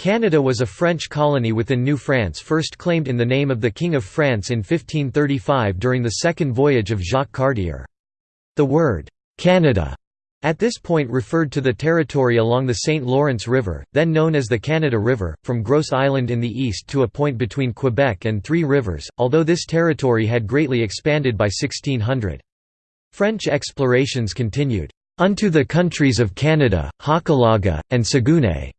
Canada was a French colony within New France first claimed in the name of the King of France in 1535 during the second voyage of Jacques Cartier. The word, "'Canada' at this point referred to the territory along the St. Lawrence River, then known as the Canada River, from Gros Island in the east to a point between Quebec and Three Rivers, although this territory had greatly expanded by 1600. French explorations continued, "'unto the countries of Canada, Hochelaga, and Saguenay'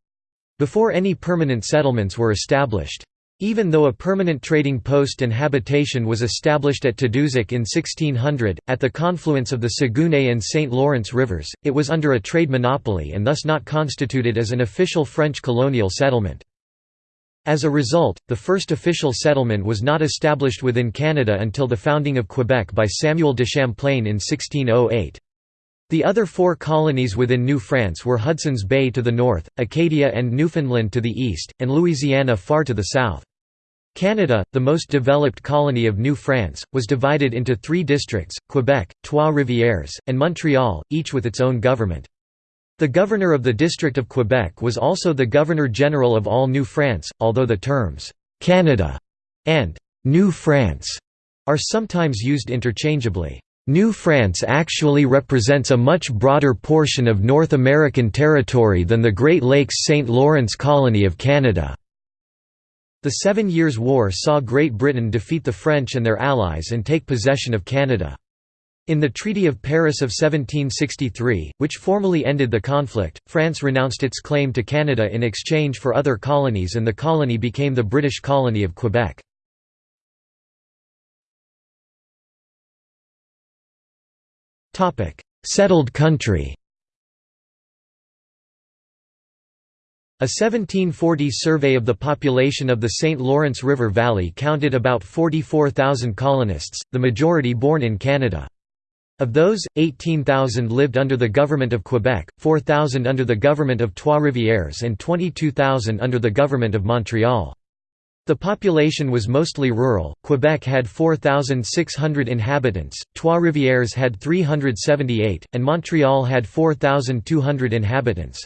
before any permanent settlements were established. Even though a permanent trading post and habitation was established at Tadoussac in 1600, at the confluence of the Saguenay and St. Lawrence rivers, it was under a trade monopoly and thus not constituted as an official French colonial settlement. As a result, the first official settlement was not established within Canada until the founding of Quebec by Samuel de Champlain in 1608. The other four colonies within New France were Hudson's Bay to the north, Acadia and Newfoundland to the east, and Louisiana far to the south. Canada, the most developed colony of New France, was divided into three districts, Quebec, Trois-Rivières, and Montreal, each with its own government. The governor of the District of Quebec was also the Governor-General of all New France, although the terms, "'Canada' and "'New France' are sometimes used interchangeably. New France actually represents a much broader portion of North American territory than the Great Lakes St. Lawrence Colony of Canada. The Seven Years' War saw Great Britain defeat the French and their allies and take possession of Canada. In the Treaty of Paris of 1763, which formally ended the conflict, France renounced its claim to Canada in exchange for other colonies and the colony became the British colony of Quebec. Settled country A 1740 survey of the population of the St. Lawrence River Valley counted about 44,000 colonists, the majority born in Canada. Of those, 18,000 lived under the government of Quebec, 4,000 under the government of Trois-Rivières and 22,000 under the government of Montreal. The population was mostly rural, Quebec had 4,600 inhabitants, Trois-Rivières had 378, and Montreal had 4,200 inhabitants.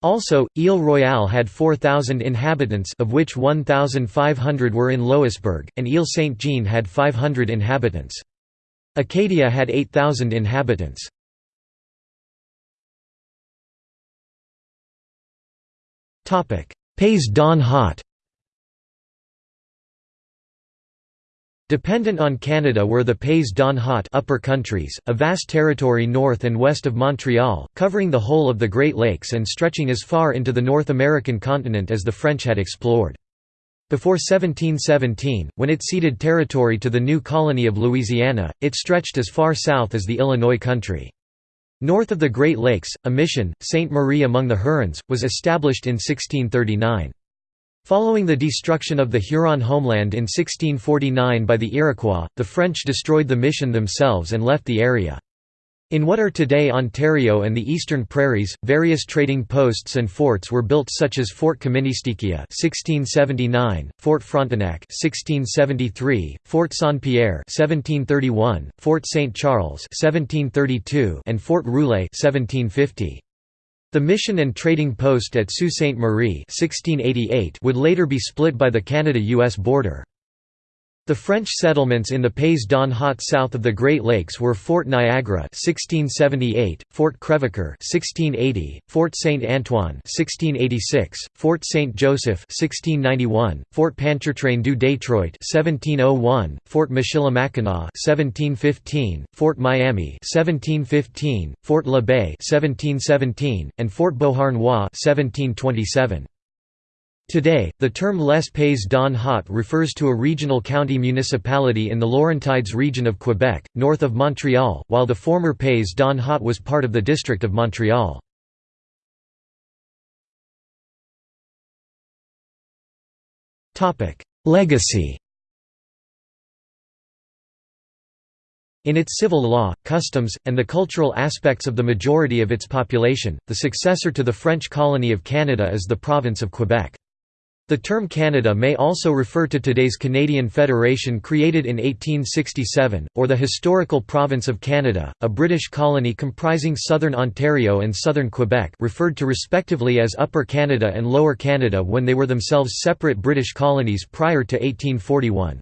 Also, Ile Royale had 4,000 inhabitants of which 1,500 were in Louisbourg, and Ile Saint-Jean had 500 inhabitants. Acadia had 8,000 inhabitants. Pays d'en Haut Dependent on Canada were the Pays d'en Haut upper countries, a vast territory north and west of Montreal, covering the whole of the Great Lakes and stretching as far into the North American continent as the French had explored. Before 1717, when it ceded territory to the new colony of Louisiana, it stretched as far south as the Illinois country. North of the Great Lakes, a mission, Sainte Marie among the Hurons, was established in 1639. Following the destruction of the Huron homeland in 1649 by the Iroquois, the French destroyed the mission themselves and left the area. In what are today Ontario and the eastern prairies, various trading posts and forts were built such as Fort Kaministiquia (1679), Fort Frontenac (1673), Fort Saint-Pierre (1731), Fort St. Charles (1732), and Fort Rouillé (1750). The mission and trading post at Sault Ste. Marie would later be split by the Canada-US border. The French settlements in the Pays d'en Haut south of the Great Lakes were Fort Niagara 1678, Fort Crèvecoeur 1680, Fort Saint Antoine 1686, Fort Saint Joseph 1691, Fort Pontchartrain du Detroit 1701, Fort Michilimackinac 1715, Fort Miami 1715, Fort La Baye 1717, and Fort Beauharnois 1727. Today, the term Les Pays d'en Haut refers to a regional county municipality in the Laurentides region of Quebec, north of Montreal, while the former Pays d'en Haut was part of the District of Montreal. Legacy In its civil law, customs, and the cultural aspects of the majority of its population, the successor to the French colony of Canada is the province of Quebec. The term Canada may also refer to today's Canadian Federation created in 1867, or the historical province of Canada, a British colony comprising southern Ontario and southern Quebec referred to respectively as Upper Canada and Lower Canada when they were themselves separate British colonies prior to 1841.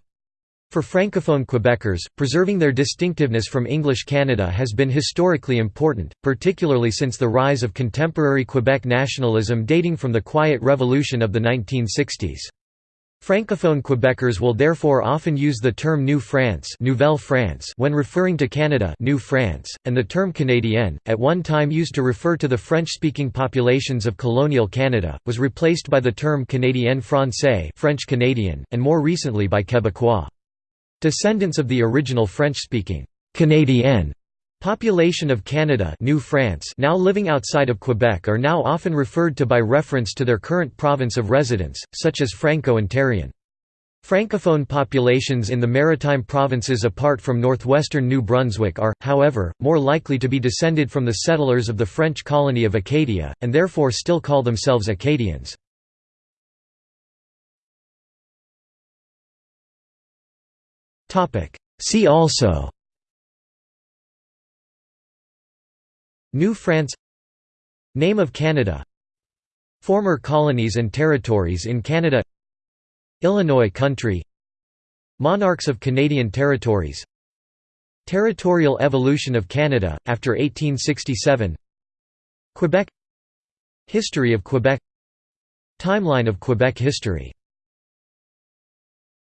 For Francophone Quebecers, preserving their distinctiveness from English Canada has been historically important, particularly since the rise of contemporary Quebec nationalism dating from the Quiet Revolution of the 1960s. Francophone Quebecers will therefore often use the term New France, Nouvelle France when referring to Canada New France, and the term Canadien, at one time used to refer to the French-speaking populations of colonial Canada, was replaced by the term Canadien français French Canadian, and more recently by Québécois. Descendants of the original French-speaking Canadienne population of Canada New France now living outside of Quebec are now often referred to by reference to their current province of residence, such as Franco-Ontarian. Francophone populations in the maritime provinces apart from northwestern New Brunswick are, however, more likely to be descended from the settlers of the French colony of Acadia, and therefore still call themselves Acadians. See also New France Name of Canada Former colonies and territories in Canada Illinois country Monarchs of Canadian territories Territorial evolution of Canada, after 1867 Quebec History of Quebec Timeline of Quebec history